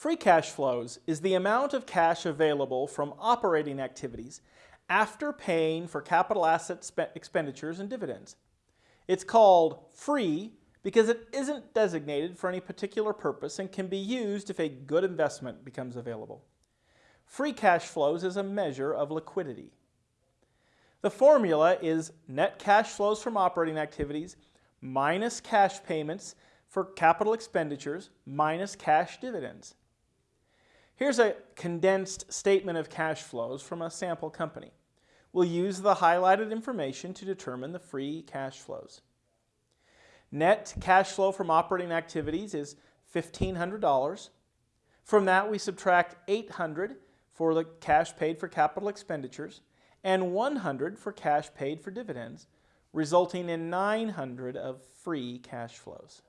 Free cash flows is the amount of cash available from operating activities after paying for capital asset expenditures and dividends. It's called free because it isn't designated for any particular purpose and can be used if a good investment becomes available. Free cash flows is a measure of liquidity. The formula is net cash flows from operating activities minus cash payments for capital expenditures minus cash dividends. Here's a condensed statement of cash flows from a sample company. We'll use the highlighted information to determine the free cash flows. Net cash flow from operating activities is $1,500. From that, we subtract 800 for the cash paid for capital expenditures and 100 for cash paid for dividends, resulting in 900 of free cash flows.